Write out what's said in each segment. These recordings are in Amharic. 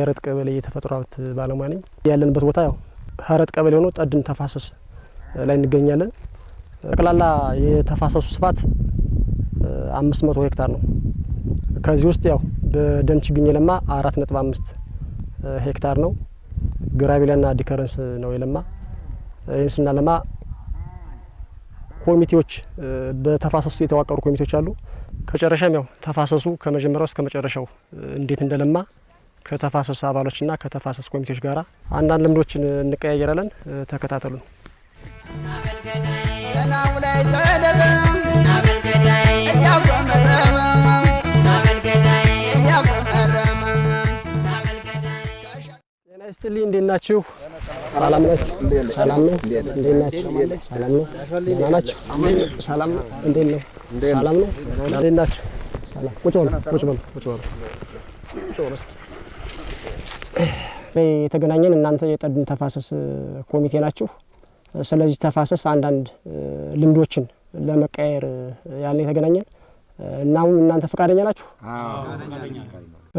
የህረት ቀበሌ የተፈጥሮ ሀብት ባለሙያ ነኝ። ያለንበት ቦታ ያው ህረት ቀበሌ ሆኖ ጠድን ተፋሰስ ላይ እንገኛለን። ጠቅላላ የተፋሰሱ ስፋት አምስት መቶ ሄክታር ነው። ከዚህ ውስጥ ያው በደን ችግኝ የለማ አራት ነጥብ አምስት ሄክታር ነው። grevillea ና decurrens ነው የለማ። ይህን ስናለማ ኮሚቴዎች በተፋሰሱ የተዋቀሩ ኮሚቴዎች አሉ። ከጨረሻም ያው ተፋሰሱ ከመጀመሪያው እስከ መጨረሻው እንዴት እንደለማ ከተፋሰስ አባሎችና ከተፋሰስ ኮሚቴዎች ጋራ አንዳንድ ልምዶችን እንቀያየራለን። ተከታተሉን። ይስጥልኝ። እንዴት ናችሁ? ሰላም ናችሁ? ሰላም ነው። እንዴት ናችሁ? ሰላም ነው። ደህና ናችሁ? ሰላም ነው። እንዴት ነው? ሰላም ነው። እንዴት ናችሁ? ሰላም። ቁጭ በሉ፣ ቁጭ በሉ፣ ቁጭ በሉ፣ ቁጭ በሉ እስኪ የተገናኘን እናንተ የጠድን ተፋሰስ ኮሚቴ ናችሁ። ስለዚህ ተፋሰስ አንዳንድ ልምዶችን ለመቀያየር ያልን የተገናኘን እናም እናንተ ፈቃደኛ ናችሁ?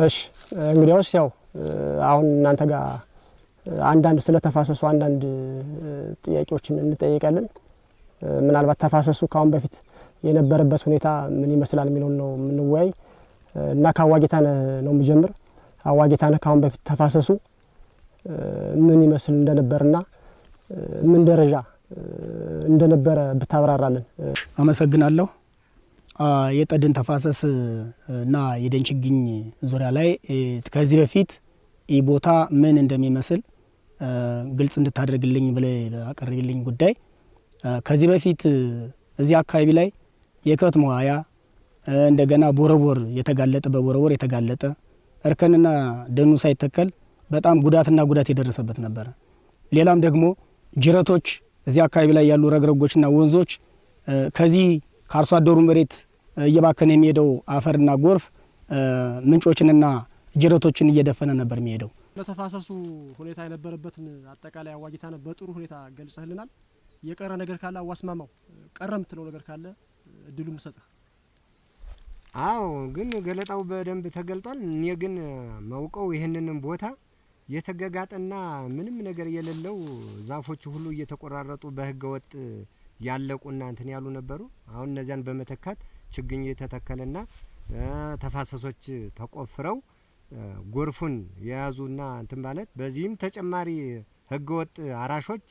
እሺ እንግዲያውስ ያው አሁን እናንተ ጋር አንዳንድ ስለ ተፋሰሱ አንዳንድ ጥያቄዎችን እንጠይቃለን። ምናልባት ተፋሰሱ ከአሁን በፊት የነበረበት ሁኔታ ምን ይመስላል የሚለውን ነው የምንወያይ እና ከአዋጌታነህ ነው የምጀምር። አዋጌታነህ ከአሁን በፊት ተፋሰሱ ምን ይመስል እንደነበርና ምን ደረጃ እንደነበረ ብታብራራለን። አመሰግናለሁ። የጠድን ተፋሰስ እና የደን ችግኝ ዙሪያ ላይ ከዚህ በፊት ይህ ቦታ ምን እንደሚመስል ግልጽ እንድታደርግልኝ ብለህ አቀርብልኝ ጉዳይ ከዚህ በፊት እዚህ አካባቢ ላይ የከብት መዋያ እንደገና ቦረቦር የተጋለጠ በቦረቦር የተጋለጠ እርከንና ደኑ ሳይተከል በጣም ጉዳትና ጉዳት የደረሰበት ነበረ። ሌላም ደግሞ ጅረቶች እዚህ አካባቢ ላይ ያሉ ረግረጎችና ወንዞች ከዚህ ከአርሶ አደሩ መሬት እየባከነ የሚሄደው አፈርና ጎርፍ ምንጮችንና ጅረቶችን እየደፈነ ነበር የሚሄደው። ለተፋሰሱ ሁኔታ የነበረበትን አጠቃላይ አዋጌታነህ በጥሩ ሁኔታ ገልጸህልናል። የቀረ ነገር ካለ አዋስማማው ቀረ የምትለው ነገር ካለ እድሉ ምሰጥህ። አዎ ግን ገለጣው በደንብ ተገልጧል። እኔ ግን መውቀው ይህንንም ቦታ የተገጋጠና ምንም ነገር የሌለው ዛፎቹ ሁሉ እየተቆራረጡ በህገ ወጥ ያለቁና እንትን ያሉ ነበሩ። አሁን እነዚያን በመተካት ችግኝ የተተከለና ተፋሰሶች ተቆፍረው ጎርፉን የያዙና እንትን ማለት በዚህም ተጨማሪ ህገ ወጥ አራሾች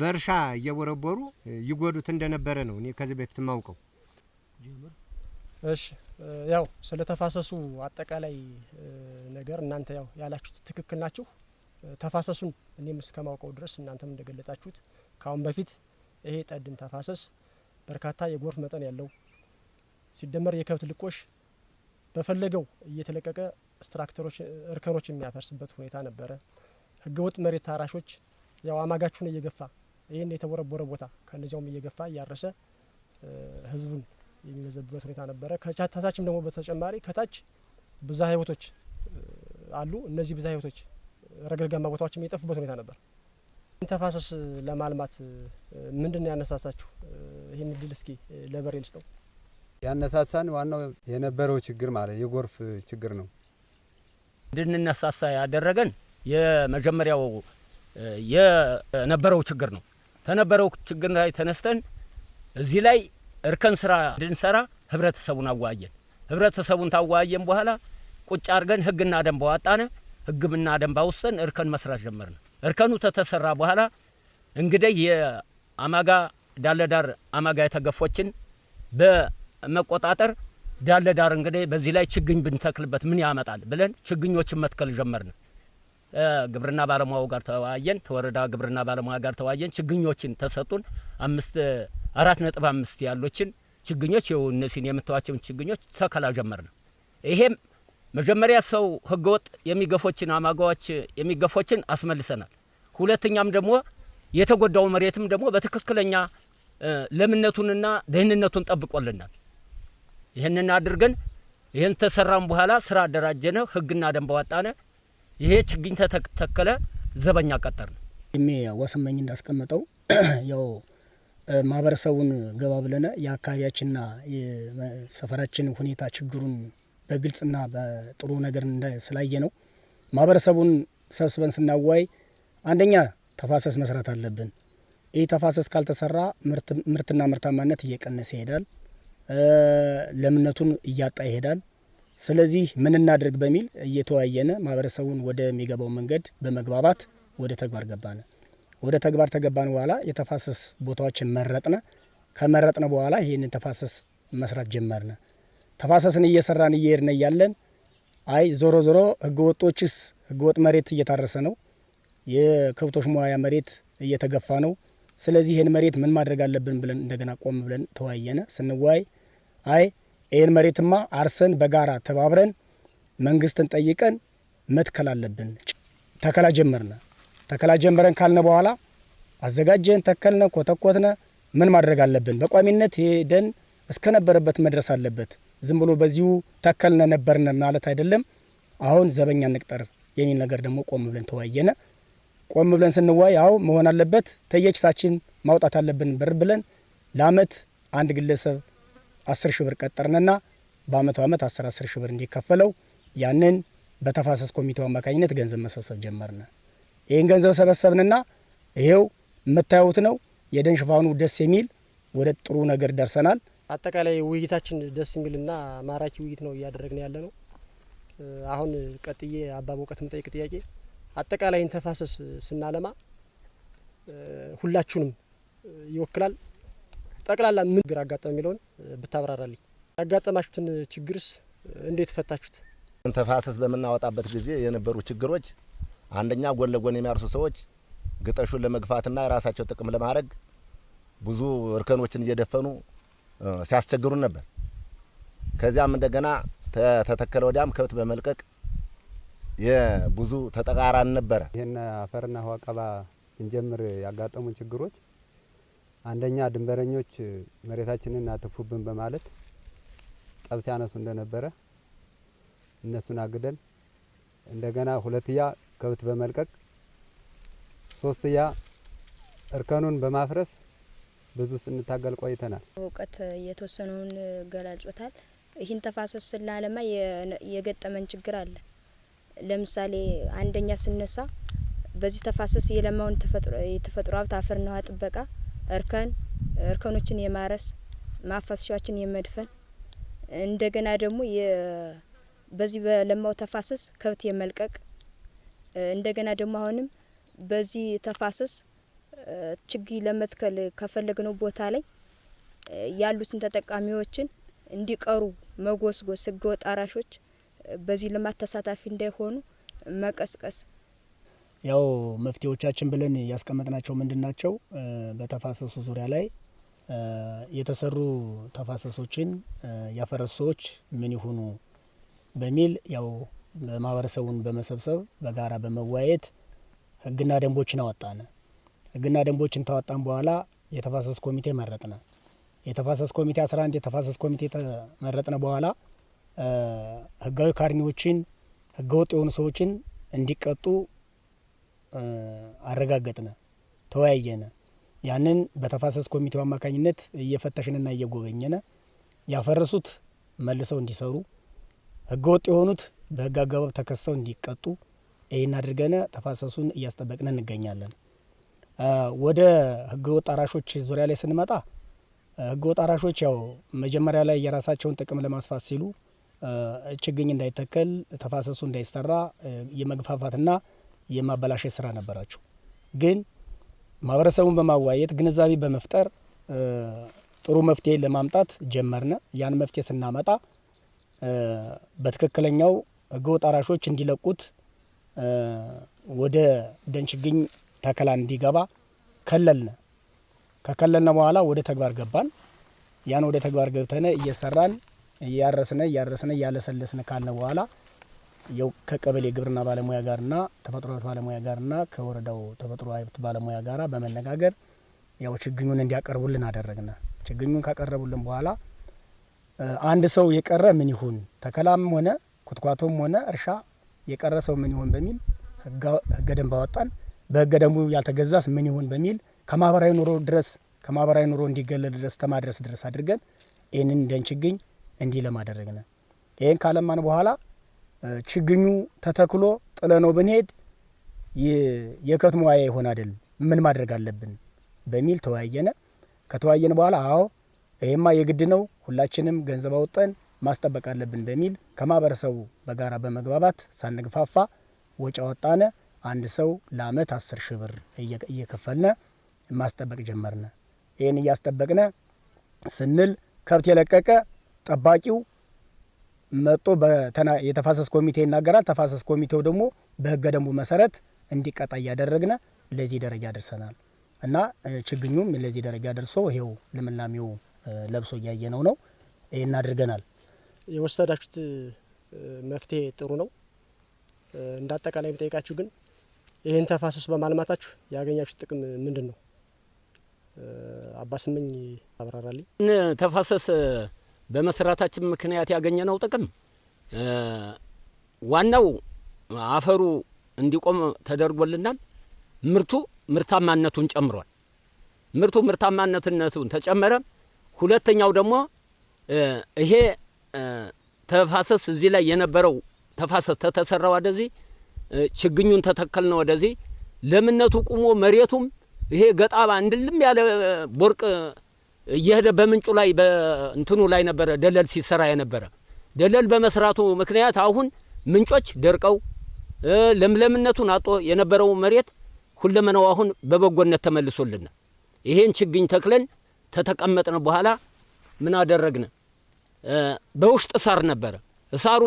በእርሻ እየቦረቦሩ ይጎዱት እንደነበረ ነው እኔ ከዚህ በፊት ማውቀው። እሺ ያው ስለ ተፋሰሱ አጠቃላይ ነገር እናንተ ያው ያላችሁት ትክክል ናችሁ። ተፋሰሱን እኔም እስከማውቀው ድረስ እናንተም እንደገለጣችሁት ከአሁን በፊት ይሄ ጠድን ተፋሰስ በርካታ የጎርፍ መጠን ያለው ሲደመር የከብት ልቆሽ በፈለገው እየተለቀቀ ስትራክተሮች እርከኖች የሚያፈርስበት ሁኔታ ነበረ። ህገወጥ መሬት ታራሾች ያው አማጋችሁን እየገፋ ይህን የተቦረቦረ ቦታ ከእነዚያውም እየገፋ እያረሰ ህዝቡን የሚመዘብበት ሁኔታ ነበረ። ከታችም ደግሞ በተጨማሪ ከታች ብዝሃ ህይወቶች አሉ። እነዚህ ብዝሃ ህይወቶች ረግረጋማ ቦታዎችም የጠፉበት ሁኔታ ነበር። ተፋሰስ ለማልማት ምንድን ነው ያነሳሳችሁ? ይህን እድል እስኪ ለበሬ ልስጠው። ያነሳሳን ዋናው የነበረው ችግር ማለት የጎርፍ ችግር ነው። እንድንነሳሳ ያደረገን የመጀመሪያው የነበረው ችግር ነው። ከነበረው ችግር ላይ ተነስተን እዚህ ላይ እርከን ስራ እንድንሰራ ህብረተሰቡን አዋየን። ህብረተሰቡን ታዋየን በኋላ ቁጭ አድርገን ህግና ደንብ አወጣነ። ህግና ደንብ አውስተን እርከን መስራት ጀመርን። እርከኑ ተተሰራ በኋላ እንግዲህ የአማጋ ዳለዳር አማጋ የተገፎችን በመቆጣጠር ዳለዳር እንግዲህ በዚህ ላይ ችግኝ ብንተክልበት ምን ያመጣል ብለን ችግኞችን መትከል ጀመርን። ግብርና ባለሙያው ጋር ተወያየን። ከወረዳ ግብርና ባለሙያ ጋር ተወያየን። ችግኞችን ተሰጡን። አምስት አራት ነጥብ አምስት ያሎችን ችግኞች ይኸው እነዚህን የምታዋቸውን ችግኞች ተከላ ጀመርን። ይሄም መጀመሪያ ሰው ህገወጥ የሚገፎችን አማጋዎች የሚገፎችን አስመልሰናል። ሁለተኛም ደግሞ የተጎዳው መሬትም ደግሞ በትክክለኛ ለምነቱንና ደህንነቱን ጠብቆልናል። ይህንን አድርገን ይህን ተሰራም በኋላ ስራ አደራጀነ፣ ህግና ደንብ አወጣነ። ይሄ ችግኝ ተተከለ፣ ዘበኛ ቀጠር ነው። ሜ ወሰመኝ እንዳስቀመጠው ያው ማህበረሰቡን ገባ ብለነ የአካባቢያችንና የሰፈራችን ሁኔታ ችግሩን በግልጽና በጥሩ ነገር ስላየ ነው ማህበረሰቡን ሰብስበን ስናዋይ አንደኛ ተፋሰስ መስራት አለብን። ይህ ተፋሰስ ካልተሰራ ምርትና ምርታማነት እየቀነሰ ይሄዳል፣ ለምነቱን እያጣ ይሄዳል። ስለዚህ ምን እናድርግ በሚል እየተወያየነ ማህበረሰቡን ወደሚገባው መንገድ በመግባባት ወደ ተግባር ገባነ። ወደ ተግባር ተገባን በኋላ የተፋሰስ ቦታዎችን መረጥነ። ከመረጥነ በኋላ ይህንን ተፋሰስ መስራት ጀመርነ። ተፋሰስን እየሰራን እየሄድነ እያለን አይ ዞሮ ዞሮ ህገወጦችስ ህገወጥ መሬት እየታረሰ ነው፣ የከብቶች መዋያ መሬት እየተገፋ ነው። ስለዚህ ይህን መሬት ምን ማድረግ አለብን ብለን እንደገና ቆም ብለን ተወያየነ። ስንወያይ አይ ይህን መሬትማ አርሰን በጋራ ተባብረን መንግስትን ጠይቀን መትከል አለብን። ተከላ ጀመርነ። ተከላ ጀመረን ካልነ በኋላ አዘጋጀን፣ ተከልነ፣ ኮተኮትነ። ምን ማድረግ አለብን? በቋሚነት ደን እስከነበረበት መድረስ አለበት። ዝም ብሎ በዚሁ ተከልነ ነበርነ ማለት አይደለም። አሁን ዘበኛ እንቅጠር የሚል ነገር ደግሞ ቆም ብለን ተወያየነ። ቆም ብለን ስንዋይ አሁ መሆን አለበት ተየኪሳችን ማውጣት አለብን ብር ብለን ለአመት አንድ ግለሰብ አስር ሺህ ብር ቀጠርንና በአመቱ አመት አስር አስር ሺህ ብር እንዲከፈለው ያንን በተፋሰስ ኮሚቴው አማካኝነት ገንዘብ መሰብሰብ ጀመርነ። ይህን ገንዘብ ሰበሰብንና ይሄው የምታዩት ነው። የደን ሽፋኑ ደስ የሚል ወደ ጥሩ ነገር ደርሰናል። አጠቃላይ ውይይታችን ደስ የሚልና ማራኪ ውይይት ነው እያደረግን ያለ ነው። አሁን ቀጥዬ አባ በእውቀት የምጠይቅ ጥያቄ አጠቃላይ ተፋሰስ ስናለማ ሁላችሁንም ይወክላል። ጠቅላላ ምን ችግር አጋጠመ የሚለውን ብታብራራልኝ። ያጋጠማችሁትን ችግርስ እንዴት ፈታችሁት? ተፋሰስ በምናወጣበት ጊዜ የነበሩ ችግሮች አንደኛ ጎን ለጎን የሚያርሱ ሰዎች ግጠሹን ለመግፋትና የራሳቸው ጥቅም ለማድረግ ብዙ እርከኖችን እየደፈኑ ሲያስቸግሩን ነበር። ከዚያም እንደገና ተተከለ ወዲያም ከብት በመልቀቅ የብዙ ተጠቃራን ነበረ። ይህን አፈርና ውሃ ቀባ ስንጀምር ያጋጠሙን ችግሮች አንደኛ ድንበረኞች መሬታችንን አትፉብን በማለት ጠብ ሲያነሱ እንደነበረ እነሱን አግደን እንደገና ሁለትያ ከብት በመልቀቅ ሶስትያ እርከኑን በማፍረስ ብዙ ስንታገል ቆይተናል። እውቀት የተወሰነውን ገላልጾታል። ይህን ተፋሰስ ስናለማ የገጠመን ችግር አለ። ለምሳሌ አንደኛ ስነሳ በዚህ ተፋሰስ የለማውን የተፈጥሮ ሀብት አፈርና ውሃ ጥበቃ እርከን እርከኖችን የማረስ ማፋሰሻዎችን የመድፈን እንደገና ደግሞ በዚህ በለማው ተፋሰስ ከብት የመልቀቅ እንደገና ደግሞ አሁንም በዚህ ተፋሰስ ችግኝ ለመትከል ከፈለግነው ቦታ ላይ ያሉትን ተጠቃሚዎችን እንዲቀሩ መጎስጎስ፣ ህገወጥ አራሾች በዚህ ልማት ተሳታፊ እንዳይሆኑ መቀስቀስ። ያው መፍትሄዎቻችን ብለን ያስቀመጥናቸው ምንድን ናቸው? በተፋሰሱ ዙሪያ ላይ የተሰሩ ተፋሰሶችን ያፈረሱ ሰዎች ምን ይሁኑ በሚል ያው ማህበረሰቡን በመሰብሰብ በጋራ በመወያየት ህግና ደንቦችን አወጣን። ህግና ደንቦችን ታወጣን በኋላ የተፋሰስ ኮሚቴ መረጥነ። የተፋሰስ ኮሚቴ አስራ አንድ የተፋሰስ ኮሚቴ ተመረጥነ በኋላ ህጋዊ ካርኒዎችን ህገወጥ የሆኑ ሰዎችን እንዲቀጡ አረጋገጥነ፣ ተወያየነ። ያንን በተፋሰስ ኮሚቴው አማካኝነት እየፈተሽንና እየጎበኘነ ያፈረሱት መልሰው እንዲሰሩ ህገወጥ የሆኑት በህግ አግባብ ተከሰው እንዲቀጡ ይህን አድርገነ ተፋሰሱን እያስጠበቅን እንገኛለን። ወደ ህገወጥ አራሾች ዙሪያ ላይ ስንመጣ ህገወጥ አራሾች ያው መጀመሪያ ላይ የራሳቸውን ጥቅም ለማስፋት ሲሉ ችግኝ እንዳይተከል ተፋሰሱ እንዳይሰራ የመግፋፋትና የማበላሸት ስራ ነበራቸው። ግን ማህበረሰቡን በማዋየት ግንዛቤ በመፍጠር ጥሩ መፍትሄ ለማምጣት ጀመርነ። ያን መፍትሄ ስናመጣ በትክክለኛው ህገወጥ አራሾች እንዲለቁት ወደ ደን ችግኝ ተከላ እንዲገባ ከለልነ። ከከለልነ በኋላ ወደ ተግባር ገባን። ያን ወደ ተግባር ገብተነ እየሰራን እያረስነ እያረስነ እያለሰለስነ ካልነ በኋላ ያው ከቀበሌ ግብርና ባለሙያ ጋርና ተፈጥሮ ሀብት ባለሙያ ጋርና ከወረዳው ተፈጥሮ ሀብት ባለሙያ ጋር በመነጋገር ያው ችግኙን እንዲያቀርቡልን አደረግነ። ችግኙን ካቀረቡልን በኋላ አንድ ሰው የቀረ ምን ይሁን ተከላም ሆነ ኩትኳቶም ሆነ እርሻ የቀረ ምን ይሁን በሚል ህገ ደንብ አወጣን። በህገ ደንቡ ያልተገዛስ ምን ይሁን በሚል ከማህበራዊ ኑሮ ድረስ ከማህበራዊ ኑሮ እንዲገለል ድረስ ተማድረስ ድረስ አድርገን ይህንን ደን ችግኝ እንዲህ ለማደረግ ነው። ይህን ካለማን በኋላ ችግኙ ተተክሎ ጥለ ነው ብንሄድ የከተማ ዋያ ይሆን አይደል? ምን ማድረግ አለብን በሚል ተወያየነ። ከተወያየን በኋላ አዎ ይሄማ የግድ ነው፣ ሁላችንም ገንዘብ አውጠን ማስጠበቅ አለብን በሚል ከማህበረሰቡ በጋራ በመግባባት ሳንግፋፋ ወጪ አወጣነ። አንድ ሰው ለአመት አስር ሺህ ብር እየከፈልነ ማስጠበቅ ጀመርነ። ይህን እያስጠበቅነ ስንል ከብት የለቀቀ ጠባቂው መጦ የተፋሰስ ኮሚቴ ይናገራል። ተፋሰስ ኮሚቴው ደግሞ በህገ ደንቡ መሰረት እንዲቀጣ እያደረግነ ለዚህ ደረጃ ደርሰናል እና ችግኙም ለዚህ ደረጃ ደርሶ ይሄው ልምላሜው ለብሶ እያየነው ነው። ይህን አድርገናል። የወሰዳችሁት መፍትሄ ጥሩ ነው። እንደ አጠቃላይ የሚጠይቃችሁ ግን ይህን ተፋሰስ በማልማታችሁ ያገኛችሁ ጥቅም ምንድን ነው? አባስመኝ አብራራልኝ። ተፋሰስ በመስራታችን ምክንያት ያገኘነው ጥቅም ዋናው አፈሩ እንዲቆም ተደርጎልናል። ምርቱ ምርታማነቱን ጨምሯል። ምርቱ ምርታማነትነቱን ተጨመረ። ሁለተኛው ደግሞ ይሄ ተፋሰስ እዚህ ላይ የነበረው ተፋሰስ ተተሰራ ወደዚህ ችግኙን ተተከልነ ወደዚህ? ለምነቱ ቁሞ መሬቱም ይሄ ገጣባ እንድልም ያለ ቦርቅ እየሄደ በምንጩ ላይ በእንትኑ ላይ ነበረ ደለል ሲሰራ የነበረ። ደለል በመስራቱ ምክንያት አሁን ምንጮች ደርቀው ለምለምነቱን አጦ የነበረው መሬት ሁለመናው አሁን በበጎነት ተመልሶልና ይሄን ችግኝ ተክለን ተተቀመጥን በኋላ ምን አደረግነ? በውስጥ ሳር ነበረ። ሳሩ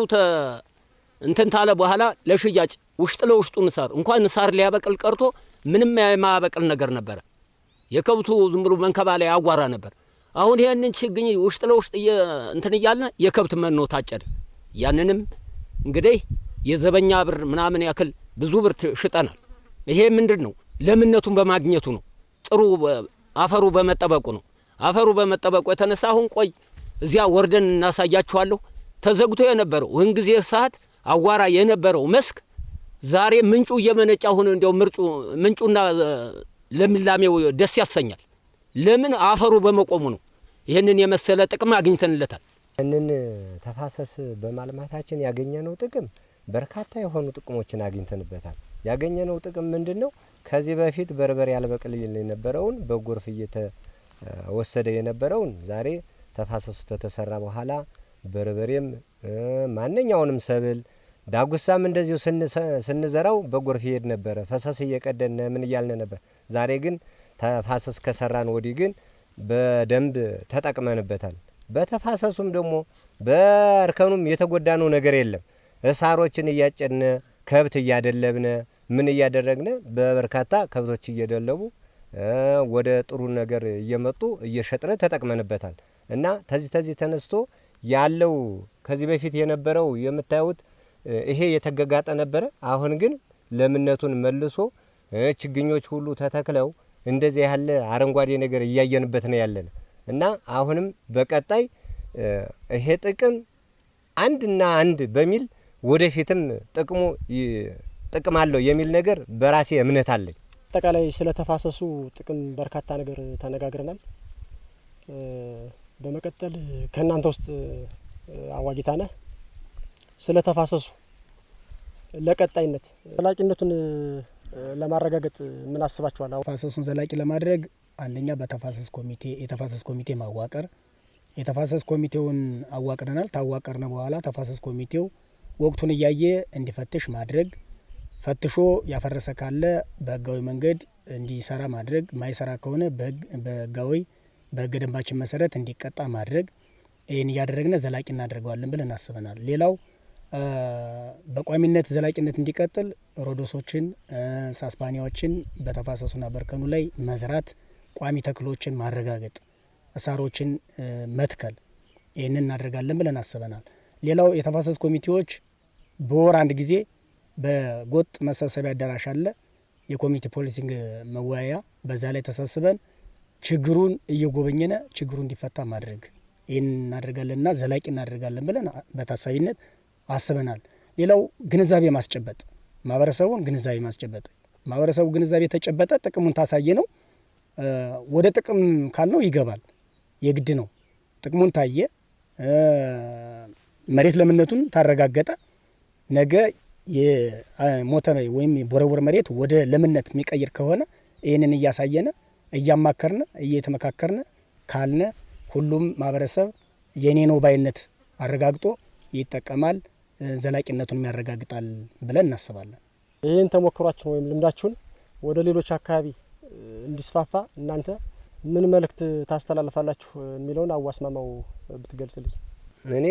እንትን ታለ በኋላ ለሽያጭ ውስጥ ለውስጡን ሳር እንኳን ሳር ሊያበቅል ቀርቶ ምንም የማያበቅል ነገር ነበረ። የከብቱ ዝም ብሎ መንከባለያ አጓራ ነበር። አሁን ይህንን ችግኝ ውስጥ ለውስጥ እንትን እያልን የከብት መኖ ታጨደ። ያንንም እንግዲህ የዘበኛ ብር ምናምን ያክል ብዙ ብር ሽጠናል። ይሄ ምንድን ነው? ለምነቱን በማግኘቱ ነው። ጥሩ አፈሩ በመጠበቁ ነው። አፈሩ በመጠበቁ የተነሳ አሁን ቆይ እዚያ ወርደን እናሳያችኋለሁ። ተዘግቶ የነበረው ወህን ጊዜ ሰዓት አዋራ የነበረው መስክ ዛሬ ምንጩ እየመነጫ አሁን እንዲያው ምርጩ ምንጩና ለምላሜው ደስ ያሰኛል። ለምን አፈሩ በመቆሙ ነው። ይህንን የመሰለ ጥቅም አግኝተንለታል። ይህንን ተፋሰስ በማልማታችን ያገኘነው ጥቅም በርካታ የሆኑ ጥቅሞችን አግኝተንበታል። ያገኘነው ጥቅም ምንድን ነው? ከዚህ በፊት በርበሬ ያልበቅል የነበረውን በጎርፍ እየተወሰደ የነበረውን ዛሬ ተፋሰሱ ተተሰራ በኋላ በርበሬም ማንኛውንም ሰብል ዳጉሳም እንደዚሁ ስንዘራው በጎርፍ ይሄድ ነበረ። ፈሰስ እየቀደነ ምን እያልን ነበር። ዛሬ ግን ተፋሰስ ከሰራን ወዲህ ግን በደንብ ተጠቅመንበታል። በተፋሰሱም ደግሞ በእርከኑም የተጎዳነው ነገር የለም። እሳሮችን እያጨድነ ከብት እያደለብነ ምን እያደረግነ በበርካታ ከብቶች እየደለቡ ወደ ጥሩ ነገር እየመጡ እየሸጥነ ተጠቅመንበታል እና ተዚህ ተዚህ ተነስቶ ያለው ከዚህ በፊት የነበረው የምታዩት ይሄ የተገጋጠ ነበረ። አሁን ግን ለምነቱን መልሶ ችግኞች ሁሉ ተተክለው እንደዚህ ያለ አረንጓዴ ነገር እያየንበት ነው ያለን እና አሁንም በቀጣይ ይሄ ጥቅም አንድና አንድ በሚል ወደፊትም ጥቅሙ ጥቅም አለው የሚል ነገር በራሴ እምነት አለኝ። አጠቃላይ ስለ ተፋሰሱ ጥቅም በርካታ ነገር ተነጋግረናል። በመቀጠል ከእናንተ ውስጥ አዋጊታ ነህ ስለ ተፋሰሱ ለቀጣይነት ዘላቂነቱን ለማረጋገጥ ምን አስባችኋል? ተፋሰሱን ዘላቂ ለማድረግ አንደኛ በተፋሰስ ኮሚቴ የተፋሰስ ኮሚቴ ማዋቀር የተፋሰስ ኮሚቴውን አዋቅረናል። ታዋቀርነ በኋላ ተፋሰስ ኮሚቴው ወቅቱን እያየ እንዲፈትሽ ማድረግ ፈትሾ ያፈረሰ ካለ በህጋዊ መንገድ እንዲሰራ ማድረግ፣ ማይሰራ ከሆነ በህጋዊ በህገ ደንባችን መሰረት እንዲቀጣ ማድረግ። ይህን እያደረግነ ዘላቂ እናደርገዋለን ብለን አስበናል። ሌላው በቋሚነት ዘላቂነት እንዲቀጥል ሮዶሶችን፣ ሳስፓኒያዎችን በተፋሰሱና በእርከኑ ላይ መዝራት፣ ቋሚ ተክሎችን ማረጋገጥ፣ እሳሮችን መትከል ይህንን እናደርጋለን ብለን አስበናል። ሌላው የተፋሰስ ኮሚቴዎች በወር አንድ ጊዜ በጎጥ መሰብሰቢያ አዳራሽ አለ፣ የኮሚኒቲ ፖሊሲንግ መወያያ። በዛ ላይ ተሰብስበን ችግሩን እየጎበኘነ ችግሩ እንዲፈታ ማድረግ ይህን እናደርጋለንና ዘላቂ እናደርጋለን ብለን በታሳቢነት አስበናል። ሌላው ግንዛቤ ማስጨበጥ፣ ማህበረሰቡን ግንዛቤ ማስጨበጥ። ማህበረሰቡ ግንዛቤ የተጨበጠ ጥቅሙን ታሳየ ነው ወደ ጥቅም ካልነው ይገባል፣ የግድ ነው። ጥቅሙን ታየ፣ መሬት ለምነቱን ታረጋገጠ፣ ነገ የሞተ ወይም የቦረቦር መሬት ወደ ለምነት የሚቀይር ከሆነ ይህንን እያሳየነ እያማከርነ እየተመካከርነ ካልነ ሁሉም ማህበረሰብ የኔ ነው ባይነት አረጋግጦ ይጠቀማል፣ ዘላቂነቱን ያረጋግጣል ብለን እናስባለን። ይህን ተሞክሯችሁን ወይም ልምዳችሁን ወደ ሌሎች አካባቢ እንዲስፋፋ እናንተ ምን መልእክት ታስተላልፋላችሁ የሚለውን አዋስማማው ብትገልጽልኝ። እኔ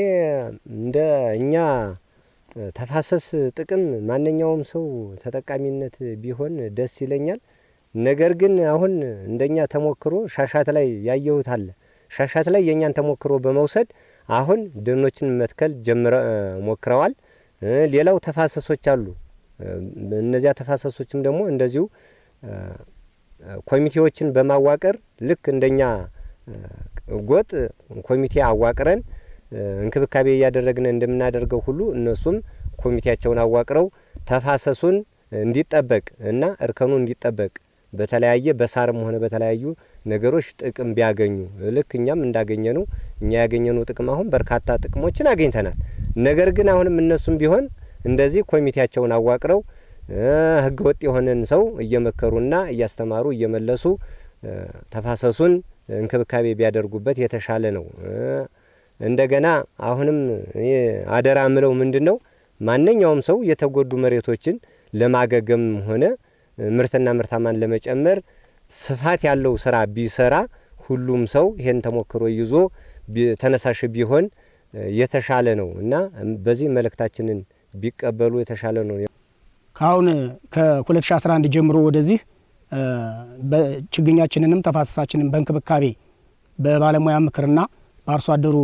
እንደ እኛ ተፋሰስ ጥቅም ማንኛውም ሰው ተጠቃሚነት ቢሆን ደስ ይለኛል። ነገር ግን አሁን እንደኛ ተሞክሮ ሻሻት ላይ ያየሁት አለ። ሻሻት ላይ የእኛን ተሞክሮ በመውሰድ አሁን ደኖችን መትከል ጀምረ ሞክረዋል። ሌላው ተፋሰሶች አሉ። እነዚያ ተፋሰሶችም ደግሞ እንደዚሁ ኮሚቴዎችን በማዋቀር ልክ እንደኛ ጎጥ ኮሚቴ አዋቅረን እንክብካቤ እያደረግን እንደምናደርገው ሁሉ እነሱም ኮሚቴያቸውን አዋቅረው ተፋሰሱን እንዲጠበቅ እና እርከኑ እንዲጠበቅ በተለያየ በሳርም ሆነ በተለያዩ ነገሮች ጥቅም ቢያገኙ ልክ እኛም እንዳገኘ እኛ ያገኘነው ጥቅም አሁን በርካታ ጥቅሞችን አግኝተናል። ነገር ግን አሁንም እነሱም ቢሆን እንደዚህ ኮሚቴያቸውን አዋቅረው ሕገ ወጥ የሆነን ሰው እየመከሩና እያስተማሩ እየመለሱ ተፋሰሱን እንክብካቤ ቢያደርጉበት የተሻለ ነው። እንደገና አሁንም አደራ ምለው ምንድን ነው ማንኛውም ሰው የተጎዱ መሬቶችን ለማገገም ሆነ ምርትና ምርታማን ለመጨመር ስፋት ያለው ስራ ቢሰራ ሁሉም ሰው ይሄን ተሞክሮ ይዞ ተነሳሽ ቢሆን የተሻለ ነው እና በዚህ መልእክታችንን ቢቀበሉ የተሻለ ነው። ከአሁን ከ2011 ጀምሮ ወደዚህ ችግኛችንንም ተፋሰሳችንን በእንክብካቤ በባለሙያ ምክርና በአርሶ አደሩ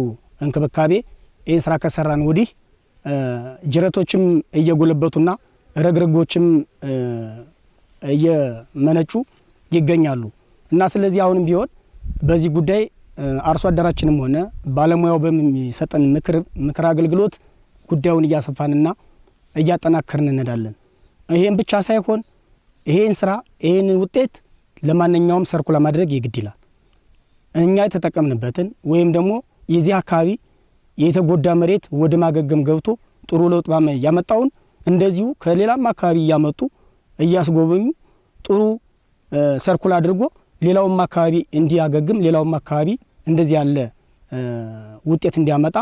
እንክብካቤ ይህን ስራ ከሰራን ወዲህ ጅረቶችም እየጎለበቱና ረግረጎችም እየመነጩ ይገኛሉ እና ስለዚህ አሁንም ቢሆን በዚህ ጉዳይ አርሶ አደራችንም ሆነ ባለሙያው በሚሰጠን ምክር አገልግሎት ጉዳዩን እያሰፋንና እያጠናከርን እንሄዳለን። ይሄን ብቻ ሳይሆን ይሄን ስራ ይሄን ውጤት ለማንኛውም ሰርኩ ለማድረግ የግድ ይላል። እኛ የተጠቀምንበትን ወይም ደግሞ የዚህ አካባቢ የተጎዳ መሬት ወደ ማገገም ገብቶ ጥሩ ለውጥ ያመጣውን እንደዚሁ ከሌላም አካባቢ እያመጡ እያስጎበኙ ጥሩ ሰርኩል አድርጎ ሌላውም አካባቢ እንዲያገግም ሌላውም አካባቢ እንደዚህ ያለ ውጤት እንዲያመጣ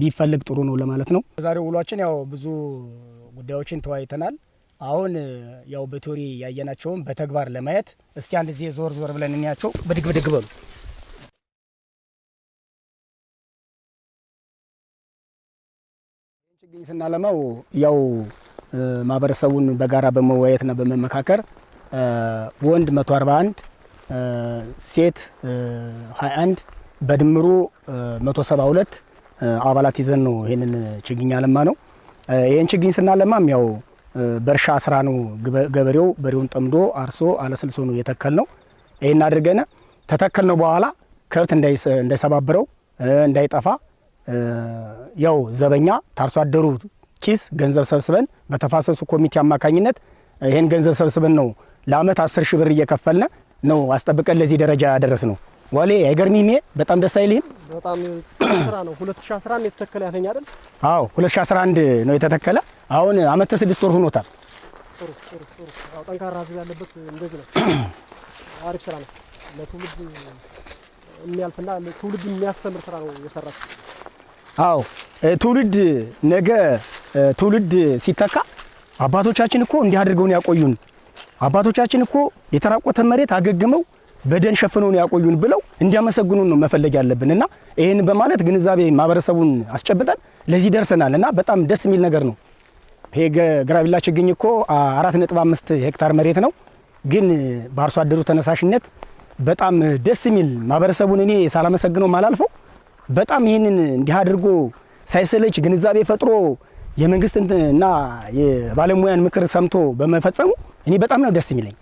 ቢፈልግ ጥሩ ነው ለማለት ነው። ዛሬው ውሏችን ያው ብዙ ጉዳዮችን ተወያይተናል። አሁን ያው በቴዎሪ ያየናቸውን በተግባር ለማየት እስኪ አንድ ጊዜ ዞር ዞር ብለን እንያቸው። ብድግ ብድግ በሉ። ችግኝ ስናለማው ያው ማህበረሰቡን በጋራ በመወያየትና በመመካከር ወንድ 141 ሴት 21 በድምሩ 172 አባላት ይዘን ነው ይህንን ችግኝ አለማ ነው። ይህን ችግኝ ስናለማም ያው በእርሻ ስራ ነው። ገበሬው በሬውን ጠምዶ አርሶ አለስልሶ ነው የተከል ነው። ይህን አድርገን ተተከል ነው በኋላ ከብት እንዳይሰባብረው እንዳይጠፋ ያው ዘበኛ ታርሶ አደሩ ኪስ ገንዘብ ሰብስበን በተፋሰሱ ኮሚቴ አማካኝነት ይህን ገንዘብ ሰብስበን ነው ለአመት አስር ሺህ ብር እየከፈልነ ነው አስጠብቀን ለዚህ ደረጃ ያደረስ ነው። ዋሌ አይገርሚም? በጣም ደስ አይልህም? በጣም ስራ ነው። 2011 የተተከለ ያለኝ አይደል? አዎ 2011 ነው የተተከለ። አሁን አመት ከስድስት ወር ሆኖታል። ጥሩ ጥሩ ጥሩ። ጠንካራ ህዝብ ያለበት እንደዚህ ነው። አሪፍ ስራ ነው። ለትውልድ የሚያልፍና ትውልድ የሚያስተምር ስራ ነው የሰራችው። አዎ። ትውልድ ነገ ትውልድ ሲተካ አባቶቻችን እኮ እንዲህ አድርገውን ያቆዩን። አባቶቻችን እኮ የተራቆተ መሬት አገግመው በደን ሸፍነውን ያቆዩን ብለው እንዲያመሰግኑን ነው መፈለግ ያለብን። እና ይህን በማለት ግንዛቤ ማህበረሰቡን አስጨብጠን ለዚህ ደርሰናል። እና በጣም ደስ የሚል ነገር ነው። ይሄ ግራቢላ ችግኝ እኮ አራት ነጥብ አምስት ሄክታር መሬት ነው፣ ግን በአርሶ አደሩ ተነሳሽነት በጣም ደስ የሚል ማህበረሰቡን እኔ ሳላመሰግነው ማላልፈው በጣም ይህንን እንዲህ አድርጎ ሳይሰለች ግንዛቤ ፈጥሮ የመንግስት እና የባለሙያን ምክር ሰምቶ በመፈጸሙ እኔ በጣም ነው ደስ የሚለኝ።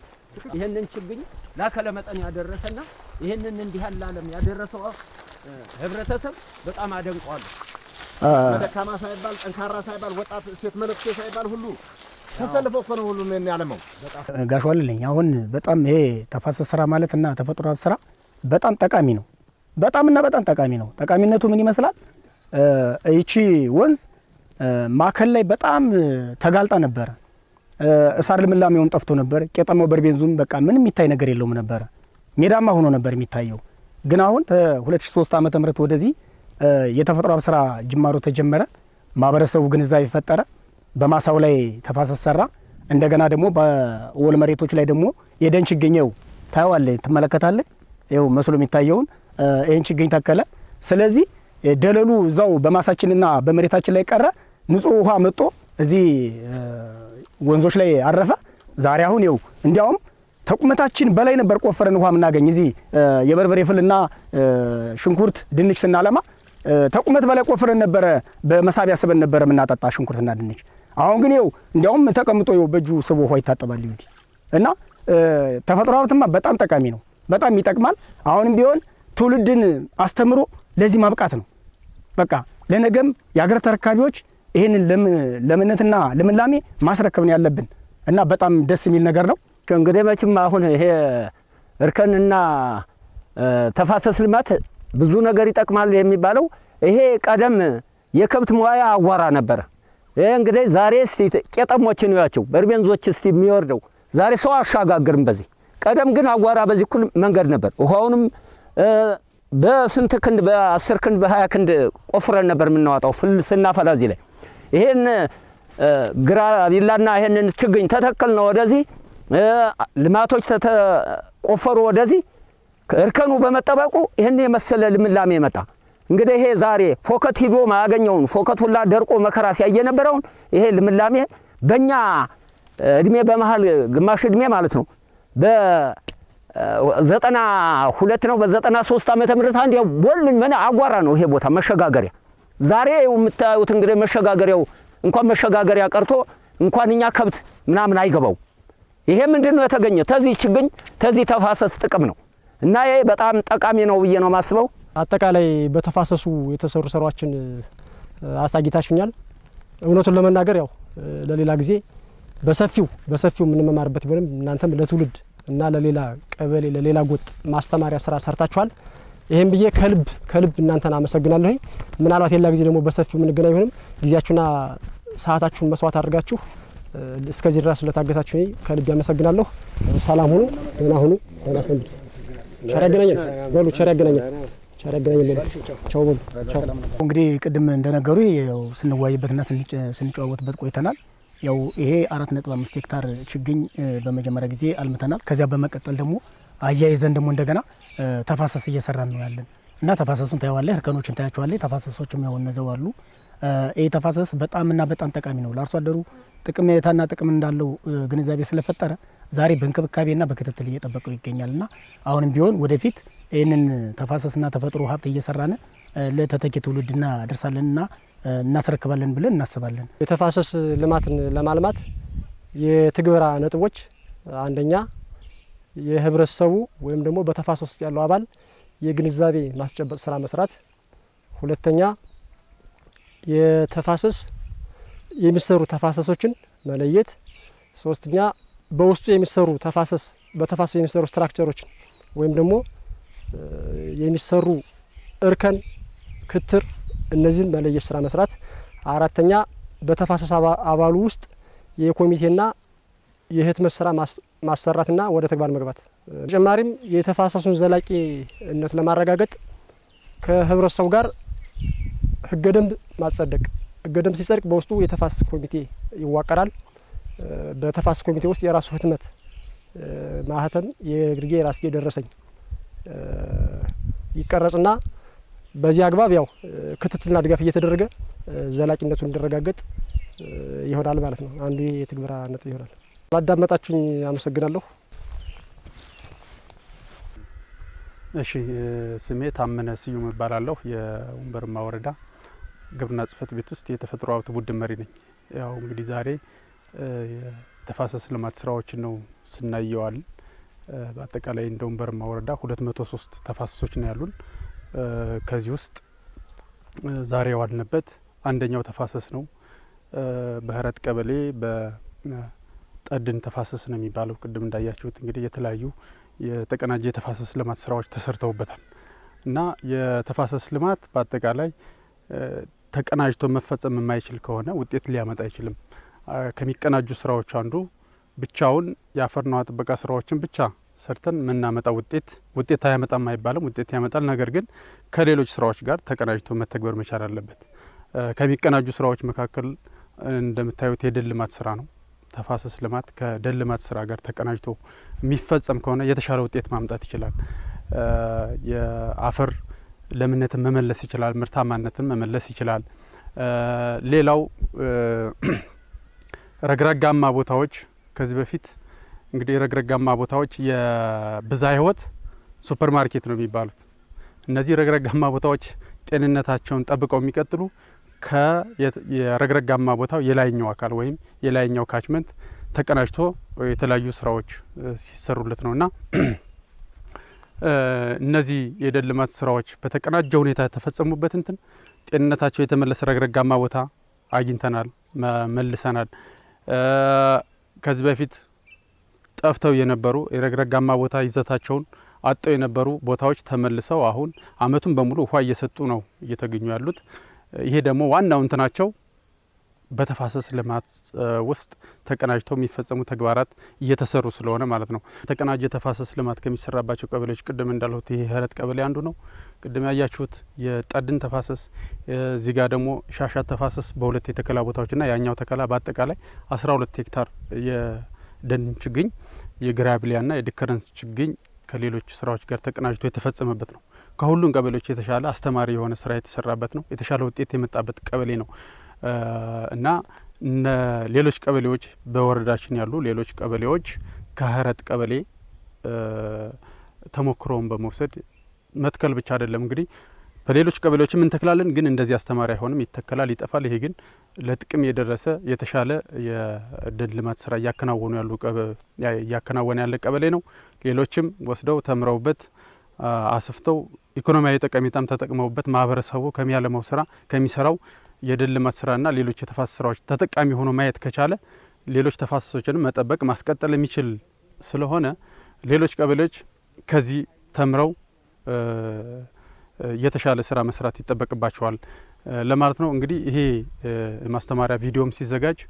ይህንን ችግኝ ላከለ መጠን ያደረሰና ይህንን እንዲህ ያለ ዓለም ያደረሰው ህብረተሰብ በጣም አደንቀዋለሁ። ደካማ ሳይባል ጠንካራ ሳይባል ወጣት ሴት መነኩሴ ሳይባል ሁሉ ተሰልፎ እኮ ነው ሁሉም የሚያለመው። ጋሽ ዋልልኝ አሁን በጣም ይሄ ተፋሰስ ስራ ማለት እና ተፈጥሮ ስራ በጣም ጠቃሚ ነው። በጣም እና በጣም ጠቃሚ ነው። ጠቃሚነቱ ምን ይመስላል? ይቺ ወንዝ ማዕከል ላይ በጣም ተጋልጣ ነበረ። እሳር ልምላሜውን ጠፍቶ ነበር። ቄጠማው በርቤንዙም በቃ ምንም የሚታይ ነገር የለውም ነበረ። ሜዳማ ሆኖ ነበር የሚታየው። ግን አሁን ከ2003 ዓመተ ምህረት ወደዚህ የተፈጥሮ ሀብት ስራ ጅማሮ ተጀመረ። ማህበረሰቡ ግንዛቤ ፈጠረ። በማሳው ላይ ተፋሰስ ሰራ። እንደገና ደግሞ በወል መሬቶች ላይ ደግሞ የደን ችግኝው ታየዋለህ፣ ትመለከታለህ። ይኸው መስሎ የሚታየውን ይህን ችግኝ ተከለ። ስለዚህ ደለሉ እዛው በማሳችንና በመሬታችን ላይ ቀረ። ንጹህ ውሃ መጥቶ እዚህ ወንዞች ላይ አረፈ። ዛሬ አሁን ይኸው እንዲያውም ተቁመታችን በላይ ነበር ቆፈረን ውሃ የምናገኝ እዚህ የበርበሬ ፍልና ሽንኩርት፣ ድንች ስናለማ ተቁመት በላይ ቆፍረን ነበረ በመሳቢያ ስበን ነበረ የምናጠጣ ሽንኩርትና ድንች። አሁን ግን ይኸው እንዲያውም ተቀምጦ ይኸው በእጁ ስቦ ውሃ ይታጠባል እና ተፈጥሮ ሀብትማ በጣም ጠቃሚ ነው፣ በጣም ይጠቅማል። አሁንም ቢሆን ትውልድን አስተምሮ ለዚህ ማብቃት ነው። በቃ ለነገም የሀገር ተረካቢዎች ይህንን ለምነትና ልምላሜ ማስረከብ ያለብን እና በጣም ደስ የሚል ነገር ነው። እንግዲህ መቼም አሁን ይሄ እርከንና ተፋሰስ ልማት ብዙ ነገር ይጠቅማል የሚባለው ይሄ ቀደም የከብት መዋያ አዋራ ነበረ። ይሄ እንግዲህ ዛሬ እስቲ ቄጠሞችን ያቸው በርቤንዞች እስቲ የሚወርደው ዛሬ ሰው አሻጋግርም በዚህ ቀደም ግን አዋራ በዚህ እኩል መንገድ ነበር። ውሃውንም በስንት ክንድ በአስር ክንድ በሀያ ክንድ ቆፍረን ነበር የምናወጣው ፍል ስናፈላ እዚህ ላይ። ይሄን ግራ ቢላና ይሄንን ችግኝ ተተክል ነው ወደዚህ ልማቶች ተቆፈሩ ወደዚህ። እርከኑ በመጠበቁ ይህን የመሰለ ልምላሜ መጣ። እንግዲህ ይሄ ዛሬ ፎከት ሂዶ ማያገኘውን ፎከት ሁላ ደርቆ መከራ ሲያየ የነበረውን ይሄ ልምላሜ በእኛ እድሜ በመሀል ግማሽ እድሜ ማለት ነው በዘጠና ሁለት ነው በዘጠና ሶስት ዓመተ ምህረት አንድ ያው ቦል ምን አጓራ ነው ይሄ ቦታ መሸጋገሪያ። ዛሬ የምታዩት እንግዲህ መሸጋገሪያው እንኳን መሸጋገሪያ ቀርቶ እንኳን እኛ ከብት ምናምን አይገባው። ይሄ ምንድን ነው የተገኘ ተዚህ ችግኝ ተዚህ ተፋሰስ ጥቅም ነው እና ይሄ በጣም ጠቃሚ ነው ብዬ ነው የማስበው። አጠቃላይ በተፋሰሱ የተሰሩ ስራዎችን አሳጊታችሁኛል። እውነቱን ለመናገር ያው ለሌላ ጊዜ በሰፊው በሰፊው የምንመማርበት ቢሆንም እናንተም ለትውልድ እና ለሌላ ቀበሌ ለሌላ ጎጥ ማስተማሪያ ስራ ሰርታችኋል። ይህም ብዬ ከልብ ከልብ እናንተን አመሰግናለሁ። ምናልባት ሌላ ጊዜ ደግሞ በሰፊው የምንገናኝ ቢሆንም ጊዜያችሁና ሰዓታችሁን መስዋዕት አድርጋችሁ እስከዚህ ድረስ ስለታገሳችሁ ከልብ ያመሰግናለሁ። ሰላም ሁኑ፣ ደህና ሁኑ፣ ደህና ሰንብቱ። ቸር ያገናኘን በሉ፣ ቸር ያገናኘን፣ እንግዲህ ቅድም እንደነገሩ ስንዋይበትና ስንጨዋወትበት ቆይተናል። ያው ይሄ አራት ነጥብ አምስት ሄክታር ችግኝ በመጀመሪያ ጊዜ አልምተናል። ከዚያ በመቀጠል ደግሞ አያይዘን ደግሞ እንደገና ተፋሰስ እየሰራን ነው ያለን እና ተፋሰሱን ታየዋለህ፣ እርከኖችን ታያቸዋለህ። ተፋሰሶችም ያው እነዘው አሉ። ይህ ተፋሰስ በጣምና በጣም ጠቃሚ ነው ለአርሶ አደሩ ጥቅሜታና ጥቅም እንዳለው ግንዛቤ ስለፈጠረ ዛሬ በእንክብካቤና በክትትል እየጠበቀው ይገኛል እና አሁንም ቢሆን ወደፊት ይህንን ተፋሰስና ተፈጥሮ ሀብት እየሰራን ለተተኪ ትውልድ እናደርሳለንና እናስረክባለን ብለን እናስባለን። የተፋሰስ ልማትን ለማልማት የትግበራ ነጥቦች አንደኛ የህብረተሰቡ ወይም ደግሞ በተፋሰስ ውስጥ ያለው አባል የግንዛቤ ማስጨበጥ ስራ መስራት፣ ሁለተኛ የተፋሰስ የሚሰሩ ተፋሰሶችን መለየት፣ ሶስተኛ በውስጡ የሚሰሩ ተፋሰስ በተፋሰሱ የሚሰሩ ስትራክቸሮችን ወይም ደግሞ የሚሰሩ እርከን፣ ክትር እነዚህን መለየት ስራ መስራት፣ አራተኛ በተፋሰስ አባሉ ውስጥ የኮሚቴና የህትመት ስራ ማሰራትና ወደ ተግባር መግባት። በተጨማሪም የተፋሰሱን ዘላቂነት ለማረጋገጥ ከህብረተሰቡ ጋር ህገ ደንብ ማጸደቅ ህገ ደንብ ሲጸድቅ በውስጡ የተፋሰስ ኮሚቴ ይዋቀራል። በተፋሰስ ኮሚቴ ውስጥ የራሱ ህትመት ማህተም፣ የግርጌ የራስጌ ደረሰኝ ይቀረጽና በዚህ አግባብ ያው ክትትልና ድጋፍ እየተደረገ ዘላቂነቱ እንዲረጋገጥ ይሆናል ማለት ነው። አንዱ የትግበራ ነጥብ ይሆናል። ላዳመጣችሁኝ አመሰግናለሁ። እሺ፣ ስሜ ታመነ ስዩም እባላለሁ። የወንበርማ ወረዳ ግብርና ጽሕፈት ቤት ውስጥ የተፈጥሮ ሀብት ቡድን መሪ ነኝ። ያው እንግዲህ ዛሬ የተፋሰስ ልማት ስራዎችን ነው ስናየዋል። በአጠቃላይ እንደ ወንበርማ ወረዳ ሁለት መቶ ሶስት ተፋሰሶች ነው ያሉን። ከዚህ ውስጥ ዛሬ የዋልንበት አንደኛው ተፋሰስ ነው። በህረት ቀበሌ ጠድን ተፋሰስ ነው የሚባለው። ቅድም እንዳያችሁት እንግዲህ የተለያዩ የተቀናጀ የተፋሰስ ልማት ስራዎች ተሰርተውበታል እና የተፋሰስ ልማት በአጠቃላይ ተቀናጅቶ መፈጸም የማይችል ከሆነ ውጤት ሊያመጣ አይችልም። ከሚቀናጁ ስራዎች አንዱ ብቻውን የአፈርና ውሃ ጥበቃ ስራዎችን ብቻ ሰርተን የምናመጣ ውጤት ውጤት አያመጣም አይባልም፣ ውጤት ያመጣል። ነገር ግን ከሌሎች ስራዎች ጋር ተቀናጅቶ መተግበር መቻል አለበት። ከሚቀናጁ ስራዎች መካከል እንደምታዩት የደን ልማት ስራ ነው። ተፋሰስ ልማት ከደን ልማት ስራ ጋር ተቀናጅቶ የሚፈጸም ከሆነ የተሻለ ውጤት ማምጣት ይችላል። የአፈር ለምነትን መመለስ ይችላል። ምርታማነትን መመለስ ይችላል። ሌላው ረግረጋማ ቦታዎች ከዚህ በፊት እንግዲህ ረግረጋማ ቦታዎች የብዝሃ ሕይወት ሱፐር ማርኬት ነው የሚባሉት። እነዚህ ረግረጋማ ቦታዎች ጤንነታቸውን ጠብቀው የሚቀጥሉ ከየረግረጋማ ቦታው የላይኛው አካል ወይም የላይኛው catchment ተቀናጅቶ የተለያዩ ስራዎች ሲሰሩለት ነውና እነዚህ የደን ልማት ስራዎች በተቀናጀ ሁኔታ የተፈጸሙበት እንትን ጤንነታቸው የተመለሰ ረግረጋማ ቦታ አግኝተናል፣ መልሰናል። ከዚህ በፊት ጠፍተው የነበሩ የረግረጋማ ቦታ ይዘታቸውን አጠው የነበሩ ቦታዎች ተመልሰው አሁን አመቱን በሙሉ ውሃ እየሰጡ ነው እየተገኙ ያሉት። ይሄ ደግሞ ዋናው እንትናቸው በተፋሰስ ልማት ውስጥ ተቀናጅተው የሚፈጸሙ ተግባራት እየተሰሩ ስለሆነ ማለት ነው። የተቀናጀ ተፋሰስ ልማት ከሚሰራባቸው ቀበሌዎች ቅድም እንዳልሁት ይሄ ህረት ቀበሌ አንዱ ነው። ቅድም ያያችሁት የጠድን ተፋሰስ፣ እዚህ ጋር ደግሞ ሻሻት ተፋሰስ በሁለት የተከላ ቦታዎችና ያኛው ተከላ በአጠቃላይ አስራ ሁለት ሄክታር የደን ችግኝ የግራቢሊያና የዲከረንስ ችግኝ ከሌሎች ስራዎች ጋር ተቀናጅቶ የተፈጸመበት ነው። ከሁሉም ቀበሌዎች የተሻለ አስተማሪ የሆነ ስራ የተሰራበት ነው። የተሻለ ውጤት የመጣበት ቀበሌ ነው እና ሌሎች ቀበሌዎች በወረዳችን ያሉ ሌሎች ቀበሌዎች ከህረት ቀበሌ ተሞክሮውን በመውሰድ መትከል ብቻ አይደለም እንግዲህ በሌሎች ቀበሌዎችም እንተክላለን፣ ግን እንደዚህ አስተማሪ አይሆንም፣ ይተከላል፣ ይጠፋል። ይሄ ግን ለጥቅም የደረሰ የተሻለ የደን ልማት ስራ እያከናወኑ ያሉ እያከናወነ ያለ ቀበሌ ነው። ሌሎችም ወስደው ተምረውበት አስፍተው ኢኮኖሚያዊ ጠቀሜታም ተጠቅመውበት ማህበረሰቡ ከሚያለመው ስራ ከሚሰራው የደን ልማት ስራና ሌሎች የተፋሰስ ስራዎች ተጠቃሚ ሆኖ ማየት ከቻለ ሌሎች ተፋሰሶችንም መጠበቅ ማስቀጠል የሚችል ስለሆነ ሌሎች ቀበሌዎች ከዚህ ተምረው የተሻለ ስራ መስራት ይጠበቅባቸዋል ለማለት ነው። እንግዲህ ይሄ ማስተማሪያ ቪዲዮም ሲዘጋጅ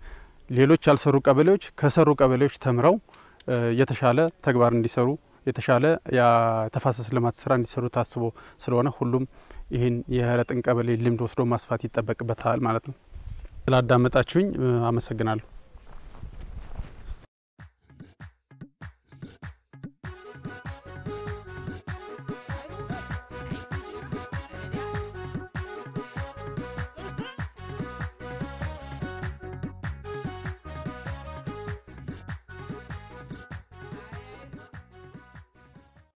ሌሎች ያልሰሩ ቀበሌዎች ከሰሩ ቀበሌዎች ተምረው የተሻለ ተግባር እንዲሰሩ የተሻለ የተፋሰስ ልማት ስራ እንዲሰሩ ታስቦ ስለሆነ ሁሉም ይህን የህረጥን ቀበሌ ልምድ ወስዶ ማስፋት ይጠበቅበታል ማለት ነው። ስላዳመጣችሁኝ አመሰግናለሁ።